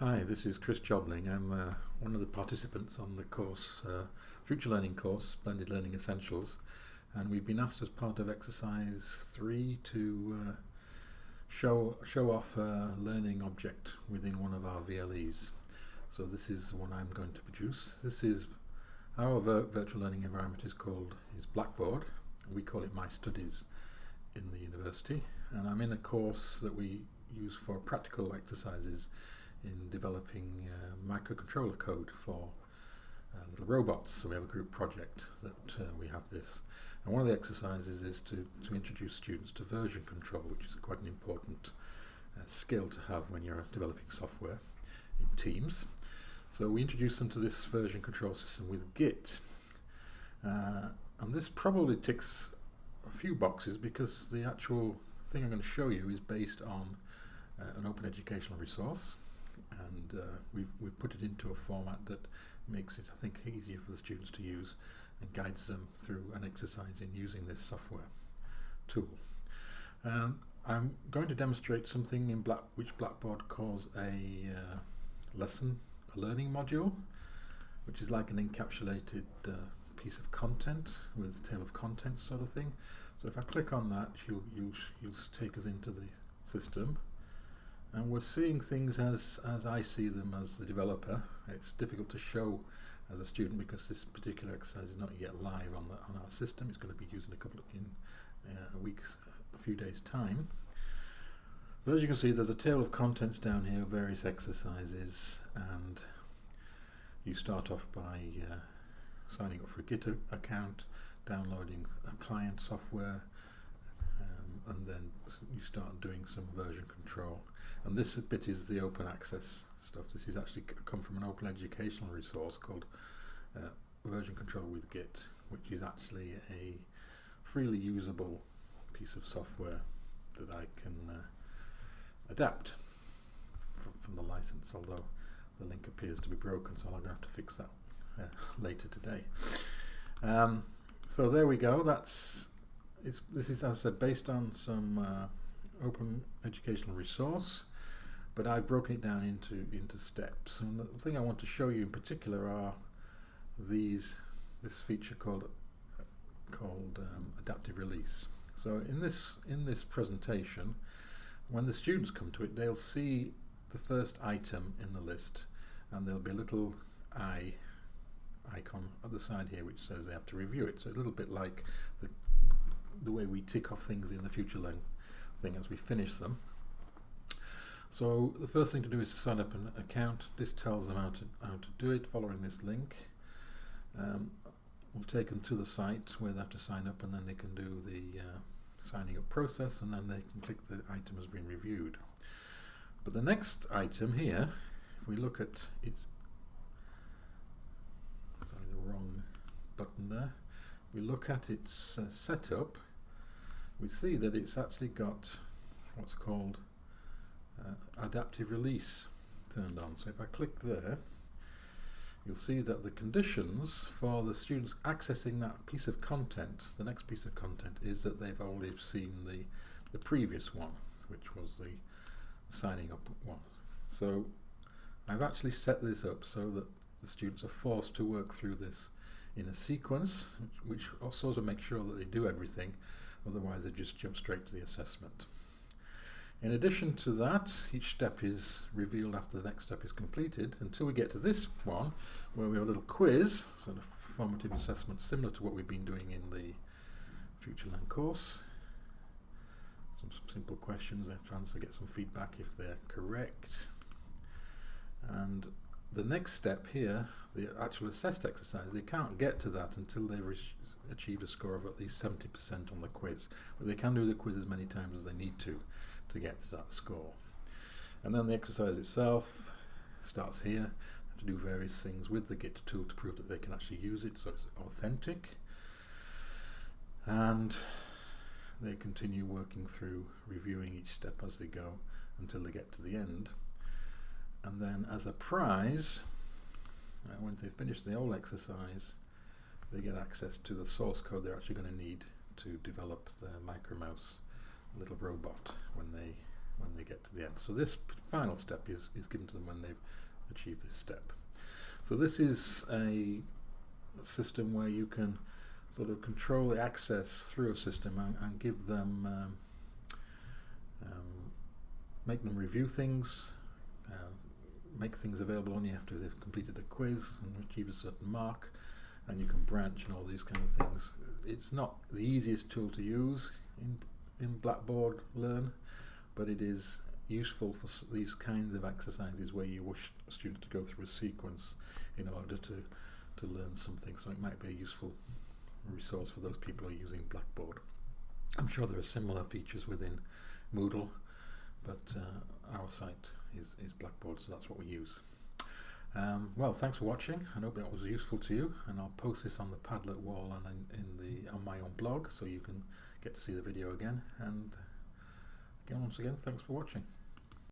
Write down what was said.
Hi, this is Chris Jobling. I'm uh, one of the participants on the course, uh, Future Learning course, Blended Learning Essentials, and we've been asked as part of exercise three to uh, show show off a learning object within one of our VLEs. So this is one I'm going to produce. This is our vir virtual learning environment is called is Blackboard. We call it My Studies in the university, and I'm in a course that we use for practical exercises in developing uh, microcontroller code for uh, little robots. So we have a group project that uh, we have this. And one of the exercises is to, to introduce students to version control, which is quite an important uh, skill to have when you're developing software in teams. So we introduce them to this version control system with Git. Uh, and this probably ticks a few boxes because the actual thing I'm going to show you is based on uh, an open educational resource and uh, we've, we've put it into a format that makes it, I think, easier for the students to use and guides them through an exercise in using this software tool. Um, I'm going to demonstrate something in Black, which Blackboard calls a uh, lesson, a learning module, which is like an encapsulated uh, piece of content with table of contents sort of thing. So if I click on that, you'll, you'll, you'll take us into the system and we're seeing things as as I see them as the developer. It's difficult to show as a student because this particular exercise is not yet live on the on our system. It's going to be used in a couple of in uh, a week's a few days time. But as you can see, there's a table of contents down here, various exercises, and you start off by uh, signing up for a Git account, downloading a client software, and then you start doing some version control. And this bit is the open access stuff. This is actually come from an open educational resource called uh, Version Control with Git, which is actually a freely usable piece of software that I can uh, adapt from, from, the license, although the link appears to be broken, so I'm going to have to fix that uh, later today. Um, so there we go. That's it's, this is, as I said, based on some uh, open educational resource but I've broken it down into into steps. And the thing I want to show you in particular are these this feature called called um, adaptive release. So in this in this presentation, when the students come to it, they'll see the first item in the list, and there'll be a little eye icon at the side here which says they have to review it. So a little bit like the the way we tick off things in the FutureLearn thing as we finish them. So the first thing to do is to sign up an account. This tells them how to, how to do it following this link. Um, we'll take them to the site where they have to sign up and then they can do the uh, signing up process and then they can click the item has been reviewed. But the next item here, if we look at its sorry the wrong button there, we look at its uh, setup, we see that it's actually got what's called uh, adaptive release turned on. So if I click there, you'll see that the conditions for the students accessing that piece of content, the next piece of content, is that they've already seen the, the previous one, which was the signing up one. So I've actually set this up so that the students are forced to work through this in a sequence, which, also makes sure that they do everything, otherwise they just jump straight to the assessment. In addition to that, each step is revealed after the next step is completed until we get to this one where we have a little quiz, sort of formative assessment similar to what we've been doing in the FutureLearn course. Some simple questions, they have to answer, get some feedback if they're correct. And the next step here, the actual assessed exercise, they can't get to that until they've achieved a score of at least 70% on the quiz. But they can do the quiz as many times as they need to to get to that score. And then the exercise itself starts here. Have to do various things with the Git tool to prove that they can actually use it, so it's authentic. And they continue working through reviewing each step as they go until they get to the end. And then as a prize, uh, when they finish the whole exercise, they get access to the source code they're actually going to need to develop the micromouse little robot when they when they get to the end. So this final step is, is given to them when they've achieved this step. So this is a system where you can sort of control the access through a system and, and give them um, um, make them review things, uh, make things available only after they've completed a quiz and achieved a certain mark, and you can branch and all these kind of things. It's not the easiest tool to use in in Blackboard Learn, but it is useful for these kinds of exercises where you wish a student to go through a sequence in order to to learn something. So it might be a useful resource for those people who are using Blackboard. I'm sure there are similar features within Moodle, but uh, our site is, is Blackboard, so that's what we use. Um, well, thanks for watching. I hope that was useful to you, and I'll post this on the Padlet wall and in, in the on my own blog, so you can get to see the video again. And again, once again, thanks for watching.